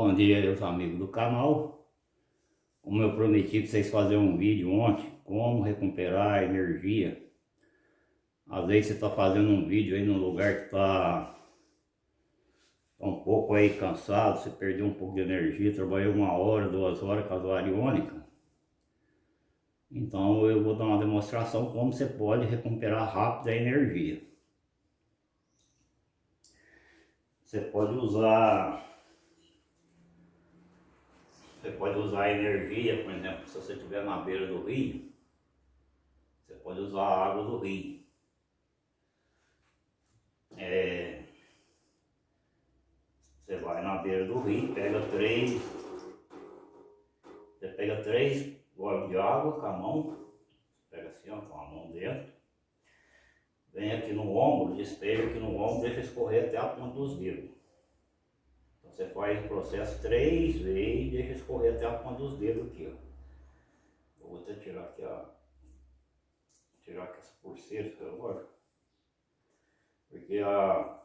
Bom dia, meus amigos do canal. Como eu prometi para vocês fazerem um vídeo ontem, como recuperar a energia. Às vezes você está fazendo um vídeo aí num lugar que está tá um pouco aí cansado, você perdeu um pouco de energia, trabalhou uma hora, duas horas com a zoariônica. Então eu vou dar uma demonstração como você pode recuperar rápido a energia. Você pode usar você pode usar energia, por exemplo, se você estiver na beira do rio, você pode usar a água do rio. É, você vai na beira do rio, pega três, você pega três goles de água com a mão, pega assim, ó, com a mão dentro, vem aqui no ombro, despeja aqui no ombro, deixa escorrer até a ponta dos dedos. Você faz o processo três vezes e deixa escorrer até a ponta dos dedos aqui, ó. Vou até tirar aqui a... Tirar aqui essa pulseira, agora. Porque a...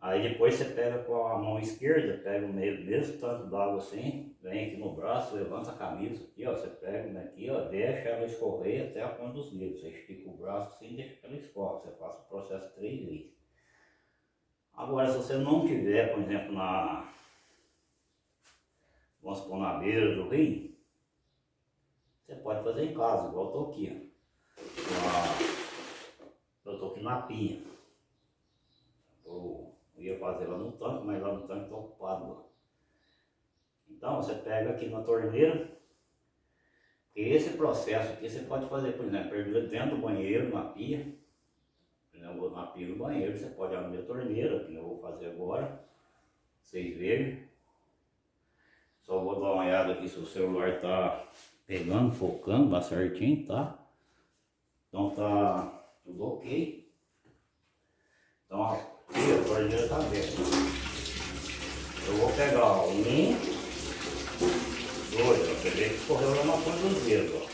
Aí depois você pega com a mão esquerda, pega o meio, mesmo tanto d'água assim, vem aqui no braço, levanta a camisa aqui, ó, você pega aqui, ó, deixa ela escorrer até a ponta dos dedos. Você estica o braço assim, deixa que ela escorre. Você faz o processo três vezes. Agora, se você não tiver, por exemplo, na, vamos supor, na beira do rio, você pode fazer em casa, igual eu tô aqui, ó. Eu tô aqui na. Eu ia fazer lá no tanque, mas lá no tanque tá ocupado lá. Então você pega aqui na torneira, e esse processo aqui você pode fazer, por exemplo, dentro do banheiro, na pia, na pia do banheiro, você pode abrir a torneira, que eu vou fazer agora, vocês verem. Só vou dar uma olhada aqui se o celular tá pegando, focando lá certinho, tá? Então tá tudo ok. Então aqui a torneira tá aberta. Eu vou pegar um, dois, ó. Você vê que correu lá na ponta dos dedos, ó.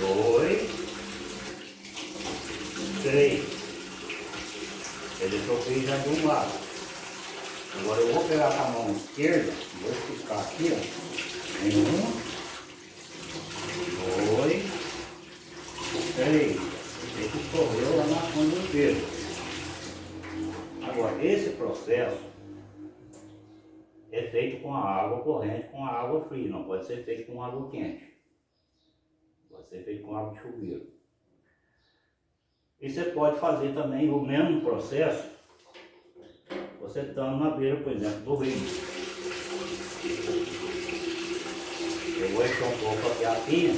Dois, três. Ele fez já de um lado. Agora eu vou pegar com a mão esquerda, vou esticar aqui, ó. Um, dois, três. Ele correu lá na ponta dos dedos. Agora, esse processo é feito com a água corrente, com a água fria, não pode ser feito com água quente. Pode ser feito com água de chuveiro. E você pode fazer também o mesmo processo, você estando na beira, por exemplo, do rio. Eu vou encher um pouco aqui a pia,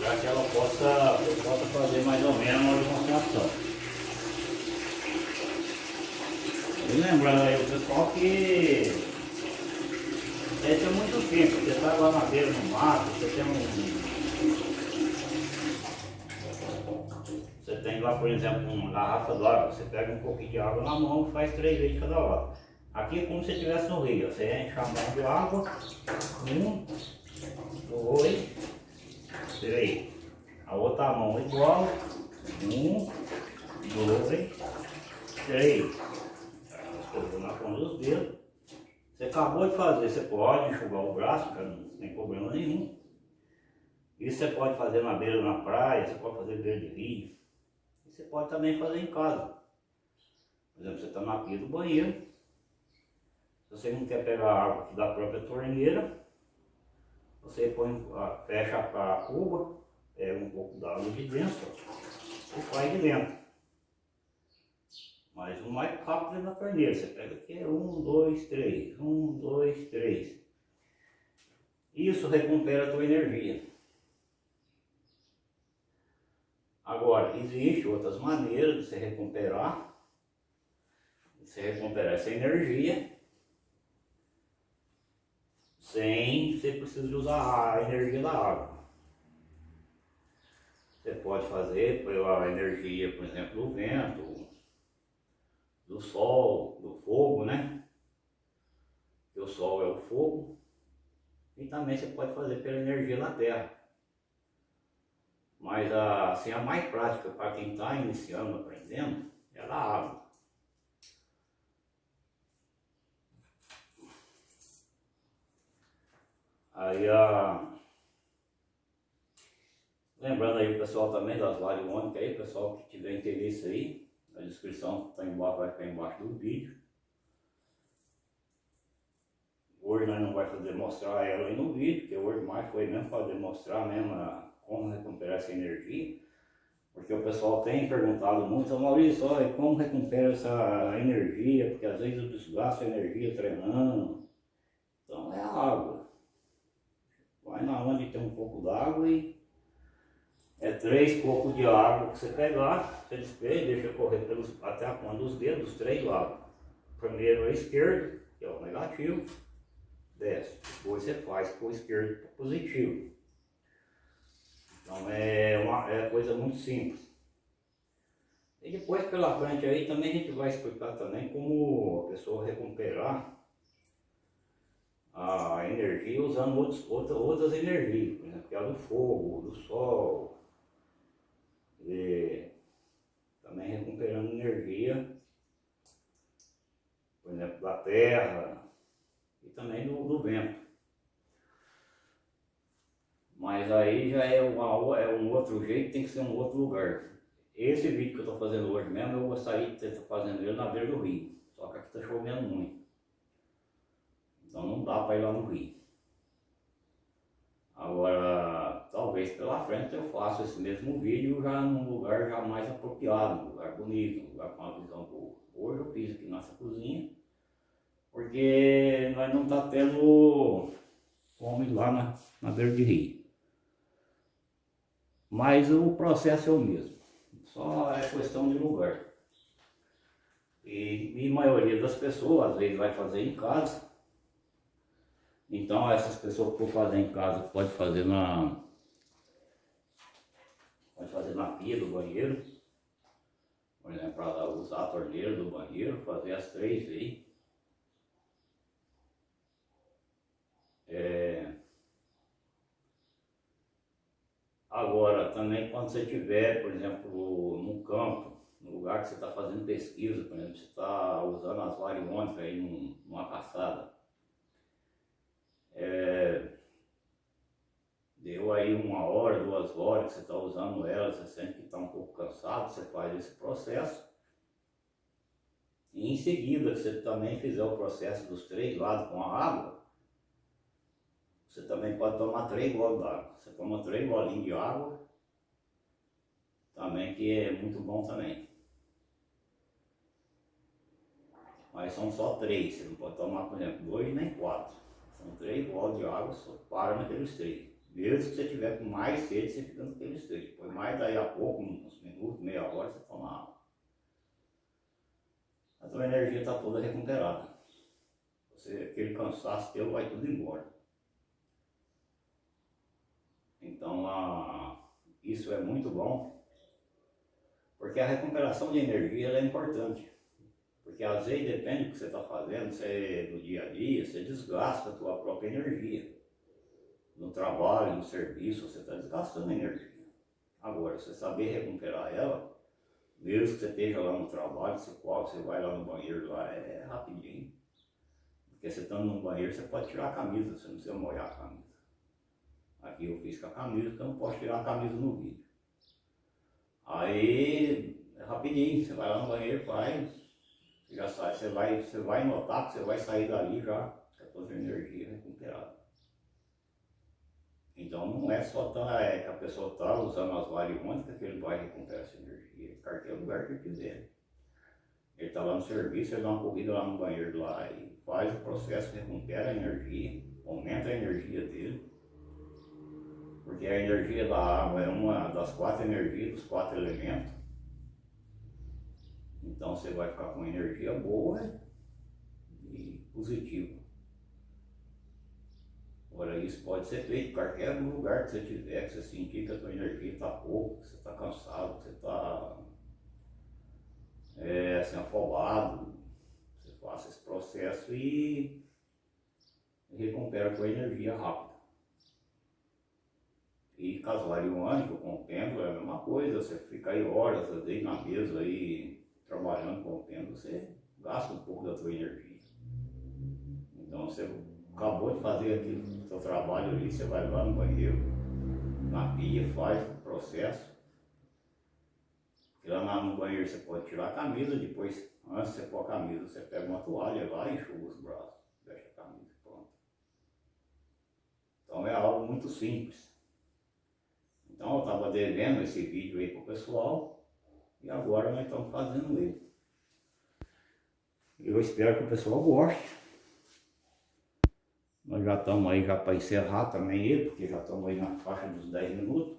para que ela possa, possa fazer mais ou menos uma demonstração. E lembrando aí o pessoal que é muito tempo, você está lá na beira no mato, você tem um. Você tem lá, por exemplo, uma garrafa d'água, você pega um pouquinho de água na mão e faz três vezes cada lado. Aqui é como se estivesse no rio, você enche a mão de água, um, dois, três. A outra mão igual, um, dois, três na ponta dos dedos. Você acabou de fazer, você pode enxugar o braço, que não tem problema nenhum. Isso você pode fazer na beira na praia, você pode fazer beira de rio. E você pode também fazer em casa. Por exemplo, você está na pia do banheiro. Se você não quer pegar água da própria torneira, você põe, fecha a cuba, pega um pouco d'água de dentro e faz de dentro. Mas o mais rápido é na torneira. Você pega aqui, é um, dois, três. Um, dois, três. Isso recupera a tua energia. Agora, existem outras maneiras de você recuperar. De você recuperar essa energia. Sem você precisar usar a energia da água. Você pode fazer pela energia, por exemplo, do vento, do sol, do fogo, né? O sol é o fogo. E também você pode fazer pela energia da terra. Mas a, assim, a mais prática para quem está iniciando, aprendendo, é a água. Aí a. Lembrando aí o pessoal também das variônicas aí, pessoal que tiver interesse aí, a descrição está embaixo, vai ficar embaixo do vídeo. Hoje nós não vamos fazer mostrar ela aí no vídeo, porque hoje mais foi mesmo para demonstrar mesmo a, como recuperar essa energia. Porque o pessoal tem perguntado muito, Maurício, olha, como recupera essa energia? Porque às vezes eu desgasto a energia treinando. Então é a água. Vai na onde tem um pouco d'água e é três copos de água que você pegar, você despeja, deixa correr pelos, até a ponta dos dedos, três lados. Primeiro a esquerda, que é o negativo, desce. Depois você faz com o esquerdo positivo. Então é uma é coisa muito simples. E depois pela frente aí também a gente vai explicar também como a pessoa recuperar a energia usando outros, outras, outras energias, exemplo, que é a do fogo, do sol, e também recuperando energia, por exemplo, da terra, e também do, do vento. Mas aí já é, uma, é um outro jeito, tem que ser um outro lugar. Esse vídeo que eu estou fazendo hoje mesmo, eu sair de estar fazendo ele na beira do rio. Só que aqui está chovendo muito. Então não dá para ir lá no rio. Agora, talvez pela frente eu faça esse mesmo vídeo já num lugar já mais apropriado, um lugar bonito, um lugar com uma visão boa. Hoje eu fiz aqui nossa cozinha porque nós não está tendo ir lá na, na beira de rio. Mas o processo é o mesmo, só é questão de lugar. E, e a maioria das pessoas, às vezes, vai fazer em casa. Então, essas pessoas que for fazer em casa, pode fazer na... Pode fazer na pia do banheiro. Por exemplo, para usar a torneira do banheiro, fazer as três aí. É... Agora, também quando você estiver, por exemplo, no campo, no lugar que você está fazendo pesquisa, por exemplo, você está usando as variônicas aí num, numa caçada, é... deu aí uma hora, duas horas que você está usando ela, você sente que está um pouco cansado, você faz esse processo. E em seguida, você também fizer o processo dos três lados com a água, você também pode tomar três goles d'água. Você toma três golinhos de água, também que é muito bom também. Mas são só três, você não pode tomar, por exemplo, dois nem quatro. São três goles de água, só para naqueles três. Mesmo que você tiver com mais sede, você fica naqueles três. Depois mais daí a pouco, uns minutos, meia hora, você toma água. A tua energia está toda recuperada. Você, aquele cansaço teu vai tudo embora. Então, a, isso é muito bom, porque a recuperação de energia é importante. Porque às vezes depende do que você está fazendo, você, no dia a dia, você desgasta a tua própria energia. No trabalho, no serviço, você está desgastando energia. Agora, você saber recuperar ela, mesmo que você esteja lá no trabalho, você, você vai lá no banheiro, lá é rapidinho. Porque você estando no banheiro, você pode tirar a camisa, você não precisa molhar a camisa. Aqui eu fiz com a camisa, que eu posso tirar a camisa no vídeo. Aí, é rapidinho, você vai lá no banheiro, faz, já sai, você vai, você vai notar que você vai sair dali já com a sua energia recuperada. Então não é só tá, é, a pessoa está usando as variônicas que ele vai recuperar essa energia, qualquer lugar que ele quiser. Ele está lá no serviço, ele dá uma corrida lá no banheiro lá e faz o processo, recupera a energia, aumenta a energia dele porque a energia da água é uma das quatro energias, dos quatro elementos. Então você vai ficar com energia boa e positiva. Isso pode ser feito em qualquer lugar que você tiver, que você sentir que a sua energia está pouco, que você está cansado, que você está é, assim, afobado. Você faça esse processo e recupera a sua energia rápido. E casuário único com o pêndulo é a mesma coisa, você fica aí horas aí na mesa aí trabalhando com o pêndulo, você gasta um pouco da sua energia. Então você acabou de fazer aqui o seu trabalho ali, você vai lá no banheiro, na pia, faz o processo. E lá no banheiro você pode tirar a camisa, depois, antes de você pôr a camisa, você pega uma toalha lá e enxuga os braços, deixa a camisa pronta. Então é algo muito simples. Então eu estava devendo esse vídeo aí pro pessoal e agora nós estamos fazendo ele. Eu espero que o pessoal goste. Nós já estamos aí já para encerrar também ele, porque já estamos aí na faixa dos 10 minutos.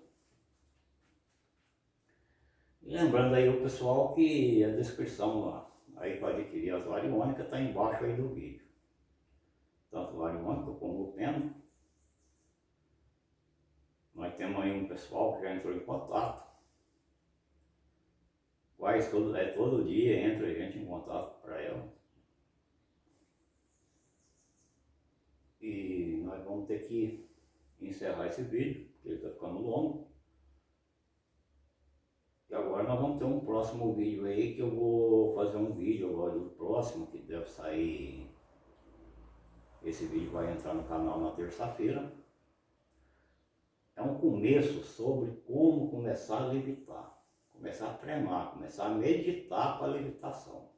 E lembrando aí o pessoal que a descrição lá, aí para adquirir as variônicas está embaixo aí do vídeo. Tanto variônica como o pena. Nós temos aí um pessoal que já entrou em contato. Quase todo, é, todo dia entra a gente em contato para ela. E nós vamos ter que encerrar esse vídeo, porque ele está ficando longo. E agora nós vamos ter um próximo vídeo aí, que eu vou fazer um vídeo agora do próximo, que deve sair... Esse vídeo vai entrar no canal na terça-feira é um começo sobre como começar a levitar, começar a treinar, começar a meditar para a levitação.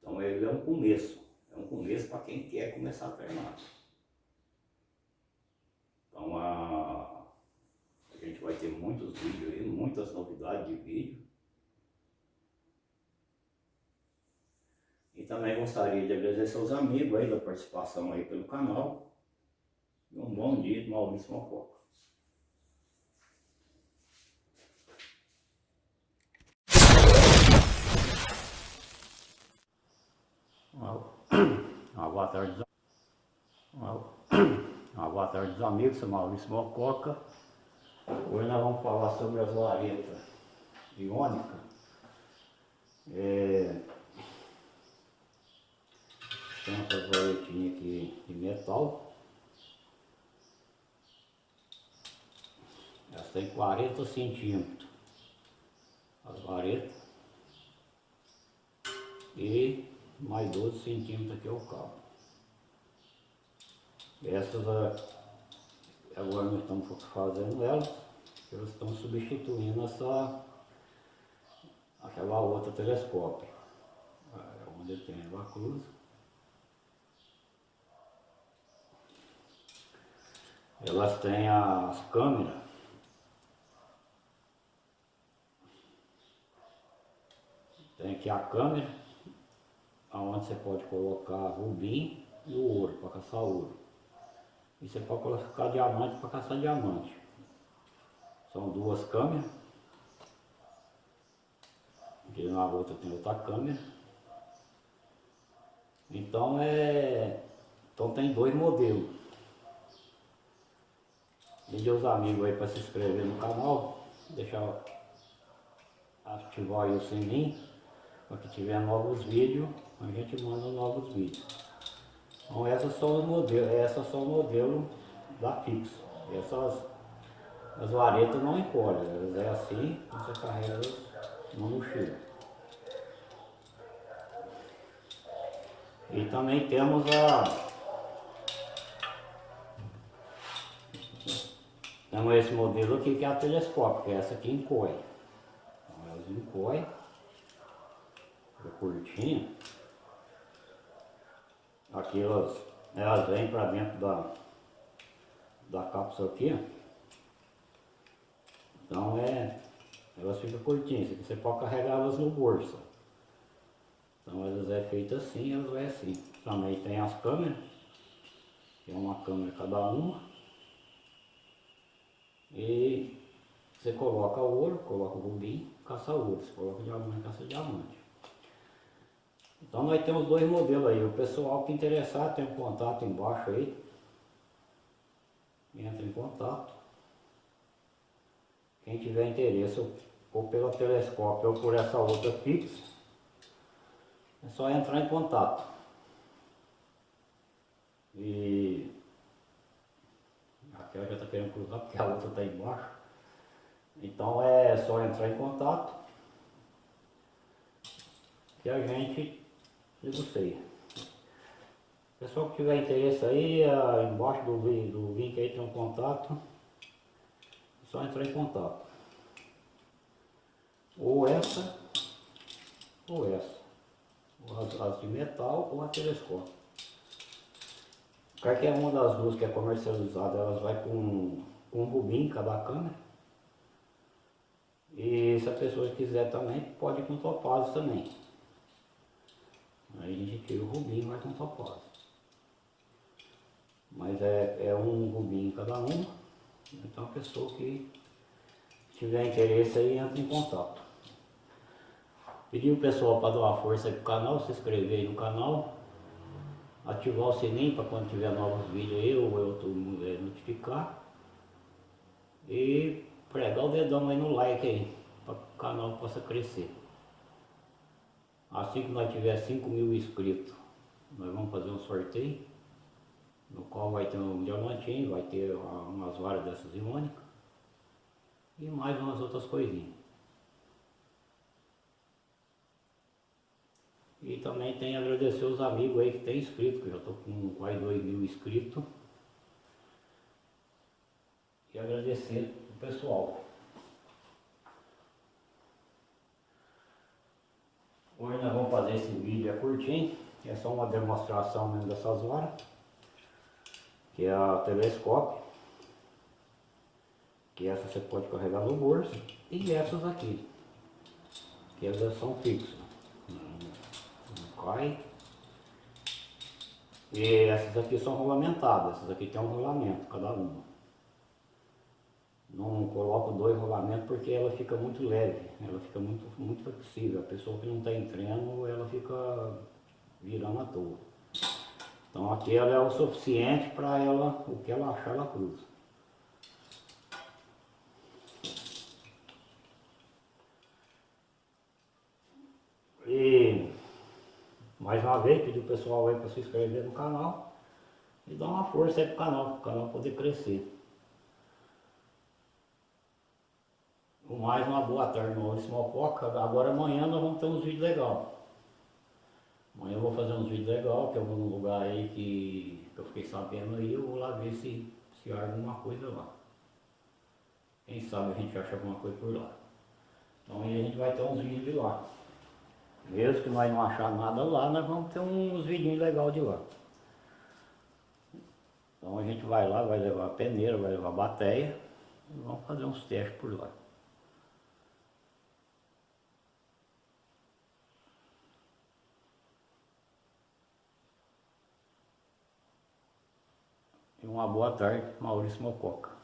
Então ele é um começo, é um começo para quem quer começar a treinar. Então a, a gente vai ter muitos vídeos aí, muitas novidades de vídeo. E também gostaria de agradecer aos amigos aí da participação aí pelo canal. E um bom dia de Maurício Mococa. Boa tarde, uma, uma boa tarde amigos, sou Maurício Mococa. Hoje nós vamos falar sobre as varetas iônicas. É, tem essas varetinhas aqui de metal. Elas têm 40 centímetros. As varetas. E mais 12 centímetros aqui é o cabo. Essas agora nós estamos fazendo elas, elas estão substituindo essa aquela outra telescópio, é onde tem a cruz. Elas têm as câmeras tem aqui a câmera onde você pode colocar rubim e o ouro, para caçar ouro. E você pode colocar diamante para caçar diamante. São duas câmeras. Aqui na outra tem outra câmera. Então é. Então tem dois modelos. Pedir os amigos aí para se inscrever no canal, deixar ativar o sininho para que tiver novos vídeos a gente manda novos vídeos. Então essas são os modelos, essas são o modelo da Fix. Essas as varetas não encolhem, elas é assim, você carrega no mochila. E também temos a Temos esse modelo aqui que é a telescópio, que é essa aqui encolhe. Então elas encolhem, é curtinha. Aqui elas, elas vêm para dentro da, da cápsula aqui. Então é, elas ficam curtinhas, você pode carregar elas no bolso. Então elas é feita assim, elas é assim. Também tem as câmeras, que é uma câmera cada uma. E você coloca ouro, coloca rubim, caça ouro. Você coloca diamante, caça diamante. Então nós temos dois modelos aí. O pessoal que interessar tem um contato embaixo aí. Entra em contato. Quem tiver interesse ou pelo telescópio ou por essa outra fixa, é só entrar em contato. E Aquela já está querendo cruzar porque a outra está embaixo. Então é só entrar em contato que a gente negocia. Pessoal que tiver interesse aí, embaixo do, do link aí tem um contato. É só entrar em contato. Ou essa, ou essa. As, as de metal ou a telescópio. Qualquer uma das duas que é comercializada, elas vai com, com um rubim cada câmera. E se a pessoa quiser também, pode ir com topázio também. Aí a gente tira o rubim e vai com topázio. Mas é, é um rubim cada uma. Então a pessoa que tiver interesse aí entra em contato. Pedir o pessoal para dar uma força aí pro canal, se inscrever aí no canal, ativar o sininho para quando tiver novos vídeos aí, ou eu é, notificar. E pregar o dedão aí no like aí, para o canal possa crescer. Assim que nós tiver 5 mil inscritos, nós vamos fazer um sorteio, no qual vai ter um diamantinho, vai ter umas varas dessas iônicas e mais umas outras coisinhas. E também tem agradecer os amigos aí que tem inscrito, que eu já estou com quase 2 mil inscritos. E agradecer o pessoal. Hoje nós vamos fazer esse vídeo é curtinho, é só uma demonstração mesmo dessas varas, que é a telescópio, que essa você pode carregar no bolso, e essas aqui, que elas são fixas cai. E essas aqui são rolamentadas, essas aqui tem um rolamento, cada uma. Não coloco dois rolamentos porque ela fica muito leve, ela fica muito, muito flexível. A pessoa que não está em treino, ela fica virando à toa. Então aqui ela é o suficiente para ela, o que ela achar, ela cruza. E mais uma vez, pedir o pessoal aí para se inscrever no canal e dar uma força aí pro canal, para o canal poder crescer. Mais uma boa tarde, Maurício Mococa. Agora amanhã nós vamos ter uns vídeos legais. Amanhã eu vou fazer uns vídeos legais, que vou num lugar aí que, eu fiquei sabendo aí, eu vou lá ver se, se há alguma coisa lá. Quem sabe a gente acha alguma coisa por lá. Então aí a gente vai ter uns vídeos de lá. Mesmo que nós não achar nada lá, nós vamos ter uns vidinhos legais de lá. Então a gente vai lá, vai levar a peneira, vai levar a bateia e vamos fazer uns testes por lá. Uma boa tarde, Maurício Mococa.